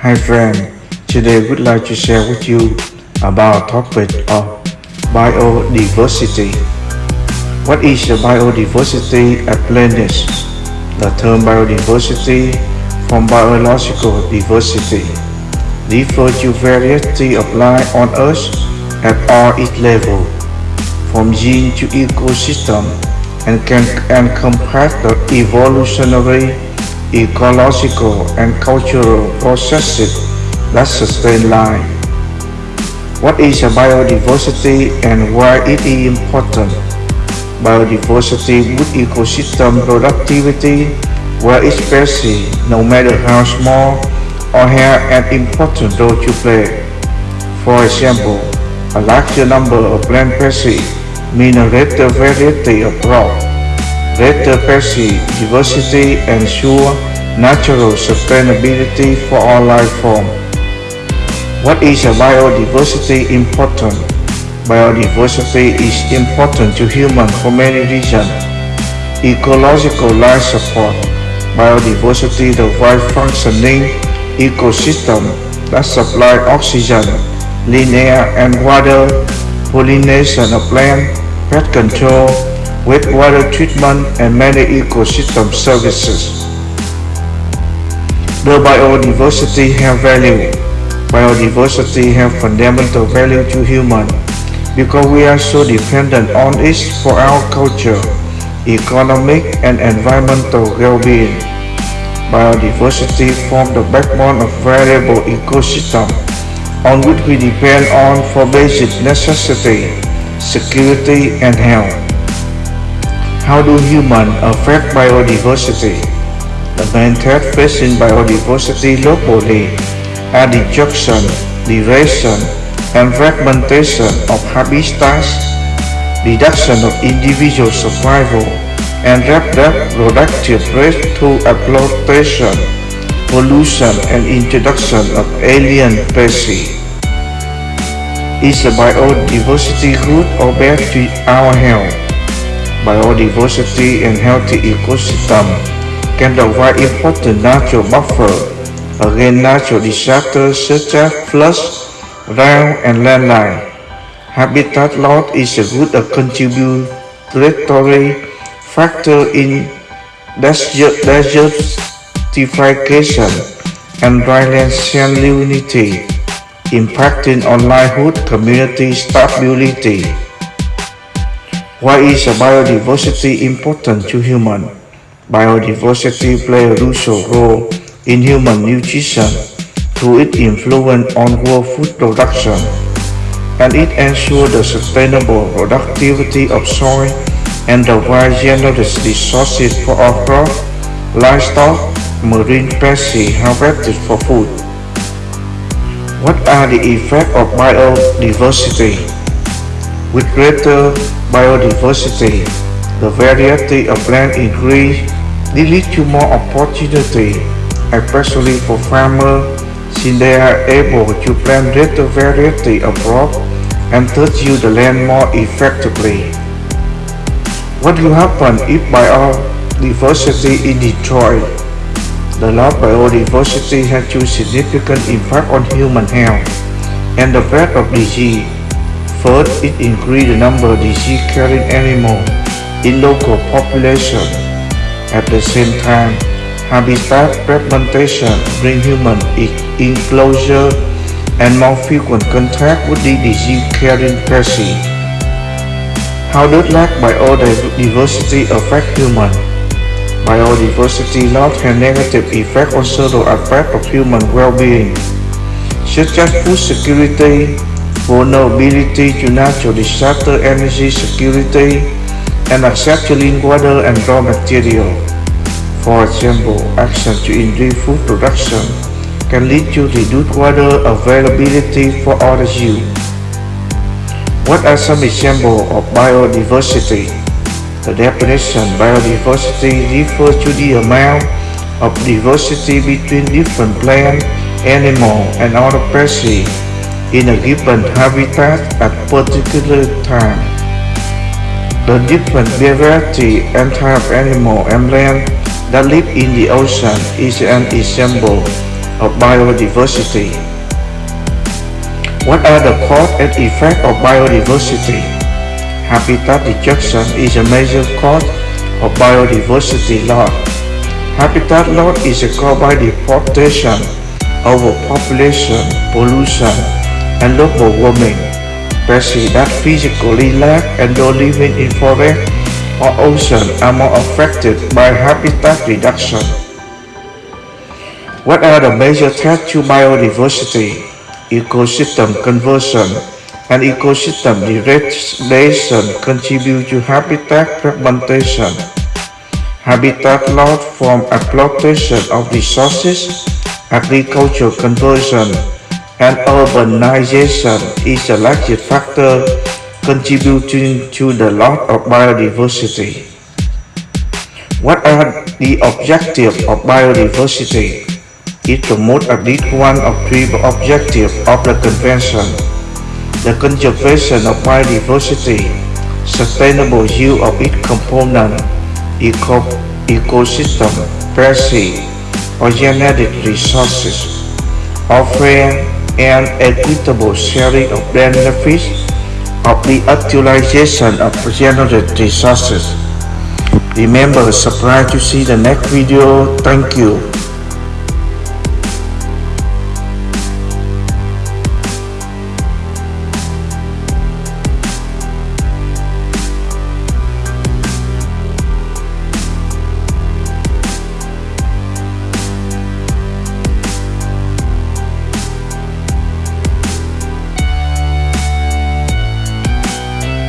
Hi friend, today we'd like to share with you about topic of biodiversity. What is the biodiversity at plants? The term biodiversity from biological diversity refers to variety of life on Earth at all its level, from gene to ecosystem, and can encompass the evolutionary ecological and cultural processes that sustain life. What is biodiversity and why it is important? Biodiversity with ecosystem productivity where each species, no matter how small, or have an important role to play. For example, a larger number of plant species mean a greater variety of crops greater species diversity ensure natural sustainability for all life forms. What is a biodiversity important? Biodiversity is important to humans for many reasons. Ecological life support. Biodiversity the right functioning ecosystem that supply oxygen, clean air and water, pollination of plants, pest control, wastewater treatment, and many ecosystem services. The biodiversity have value. Biodiversity have fundamental value to human because we are so dependent on it for our culture, economic, and environmental well-being. Biodiversity forms the backbone of variable ecosystem on which we depend on for basic necessity, security, and health. How do humans affect biodiversity? The main threat facing biodiversity globally are destruction, degradation, and fragmentation of habitats, reduction of individual survival, and rapid productive rate through exploitation, pollution, and introduction of alien species. Is the biodiversity good or bad to our health? biodiversity and healthy ecosystem can provide important natural buffer against natural disasters such as floods, drought, and landslide. Habitat loss is a good contributory factor in desert, desertification and dryland salinity, impacting on livelihood community stability. Why is biodiversity important to humans? Biodiversity plays a crucial role in human nutrition through its influence on world food production, and it ensures the sustainable productivity of soil and the wide generous resources for our crop, livestock, marine species harvested for food. What are the effects of biodiversity? With greater biodiversity, the variety of plants increase, leading to more opportunity, especially for farmers since they are able to plant greater variety of crops and thus use the land more effectively. What will happen if biodiversity is destroyed? The loss of biodiversity has a significant impact on human health and the spread of disease. First, it increased the number of disease-carrying animals in local population. At the same time, habitat fragmentation brings human in closer and more frequent contact with the disease-carrying species. How does lack biodiversity affect humans? Biodiversity loss has negative effect on several aspects of human well-being, such as food security, vulnerability to natural disaster, energy security, and water and raw material. For example, action to increase food production can lead to reduced water availability for all use. What are some examples of biodiversity? The definition biodiversity refers to the amount of diversity between different plant, animal, and other species in a given habitat at particular time. The different variety and type of animal and plant that live in the ocean is an example of biodiversity. What are the cause and effect of biodiversity? Habitat destruction is a major cause of biodiversity loss. Habitat loss is caused by deforestation, overpopulation, pollution, and global warming. Species that physically lack and don't living in forest or ocean are more affected by habitat reduction. What are the major threats to biodiversity? Ecosystem conversion and ecosystem degradation contribute to habitat fragmentation. Habitat loss from exploitation of resources, agricultural conversion, and urbanization is a largest factor contributing to the loss of biodiversity. What are the objectives of biodiversity? It promotes at least one of three objectives of the Convention. The conservation of biodiversity, sustainable use of its component, eco ecosystem, species, or genetic resources, offering an equitable sharing of benefits of the utilization of genetic resources. Remember, subscribe to see the next video. Thank you.